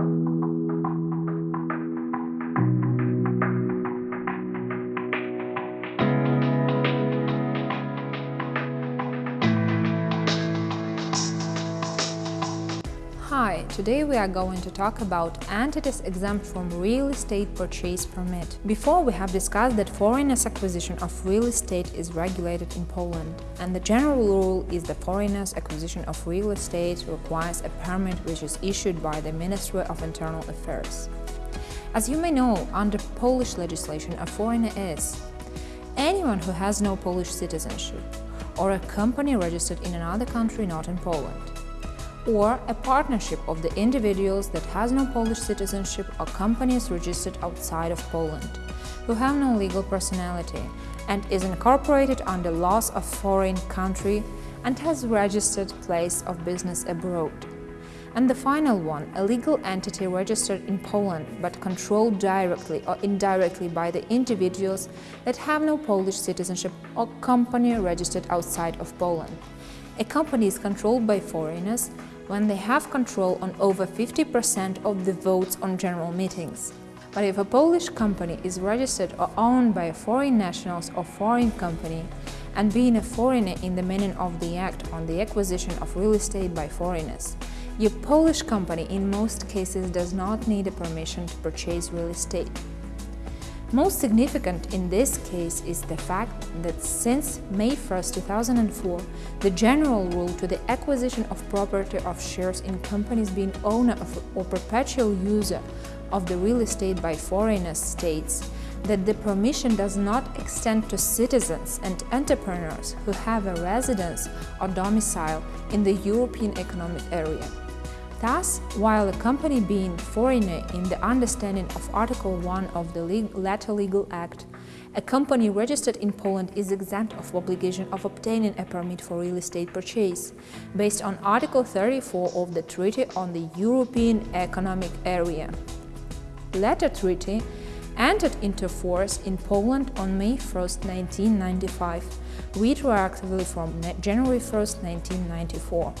thank you Hi, today we are going to talk about entities exempt from real estate purchase permit. Before we have discussed that foreigners' acquisition of real estate is regulated in Poland, and the general rule is that foreigners' acquisition of real estate requires a permit which is issued by the Ministry of Internal Affairs. As you may know, under Polish legislation, a foreigner is anyone who has no Polish citizenship or a company registered in another country not in Poland or a partnership of the individuals that has no Polish citizenship or companies registered outside of Poland, who have no legal personality and is incorporated under laws of foreign country and has registered place of business abroad. And the final one, a legal entity registered in Poland but controlled directly or indirectly by the individuals that have no Polish citizenship or company registered outside of Poland. A company is controlled by foreigners when they have control on over 50% of the votes on general meetings. But if a Polish company is registered or owned by foreign nationals or foreign company, and being a foreigner in the meaning of the Act on the acquisition of real estate by foreigners, your Polish company in most cases does not need a permission to purchase real estate. Most significant in this case is the fact that since May 1, 2004, the general rule to the acquisition of property of shares in companies being owner of or perpetual user of the real estate by foreigners states that the permission does not extend to citizens and entrepreneurs who have a residence or domicile in the European Economic Area. Thus, while a company being foreigner in the understanding of Article 1 of the Latter Legal Act, a company registered in Poland is exempt of obligation of obtaining a permit for real estate purchase, based on Article 34 of the Treaty on the European Economic Area. Latter treaty entered into force in Poland on May 1, 1995, retroactively from January 1, 1994.